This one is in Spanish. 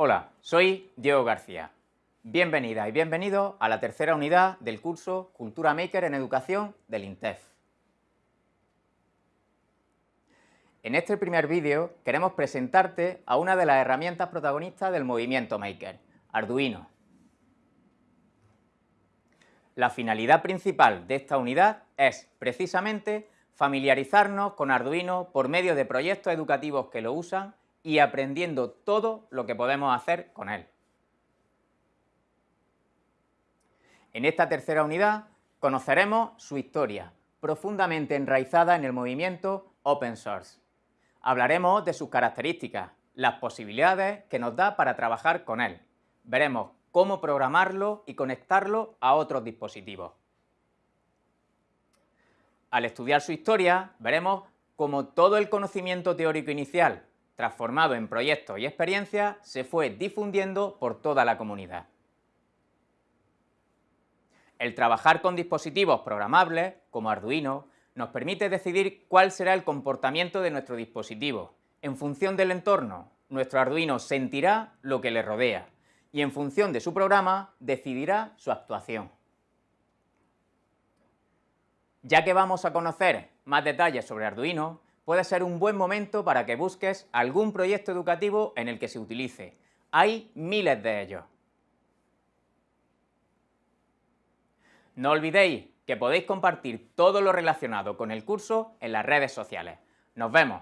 Hola, soy Diego García. Bienvenida y bienvenido a la tercera unidad del curso Cultura Maker en Educación del INTEF. En este primer vídeo queremos presentarte a una de las herramientas protagonistas del movimiento Maker, Arduino. La finalidad principal de esta unidad es, precisamente, familiarizarnos con Arduino por medio de proyectos educativos que lo usan y aprendiendo todo lo que podemos hacer con él. En esta tercera unidad conoceremos su historia, profundamente enraizada en el movimiento Open Source. Hablaremos de sus características, las posibilidades que nos da para trabajar con él. Veremos cómo programarlo y conectarlo a otros dispositivos. Al estudiar su historia, veremos cómo todo el conocimiento teórico inicial, transformado en proyectos y experiencias, se fue difundiendo por toda la comunidad. El trabajar con dispositivos programables, como Arduino, nos permite decidir cuál será el comportamiento de nuestro dispositivo. En función del entorno, nuestro Arduino sentirá lo que le rodea y en función de su programa decidirá su actuación. Ya que vamos a conocer más detalles sobre Arduino, puede ser un buen momento para que busques algún proyecto educativo en el que se utilice. Hay miles de ellos. No olvidéis que podéis compartir todo lo relacionado con el curso en las redes sociales. ¡Nos vemos!